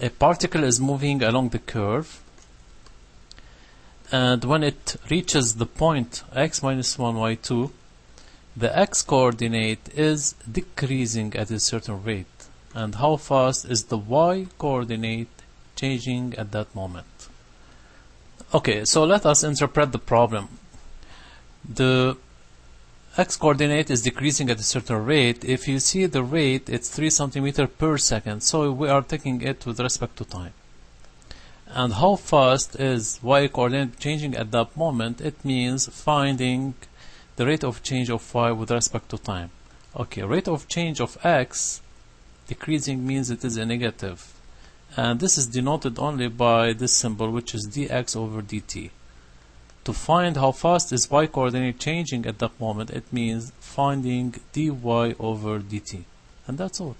a particle is moving along the curve and when it reaches the point x minus 1 y2 the x coordinate is decreasing at a certain rate. And how fast is the y coordinate changing at that moment? Okay so let us interpret the problem. The x coordinate is decreasing at a certain rate. If you see the rate it's 3 centimeter per second. So we are taking it with respect to time. And how fast is y coordinate changing at that moment? It means finding the rate of change of y with respect to time. Okay rate of change of x decreasing means it is a negative. And this is denoted only by this symbol which is dx over dt to find how fast is y coordinate changing at that moment it means finding dy over dt. And that's all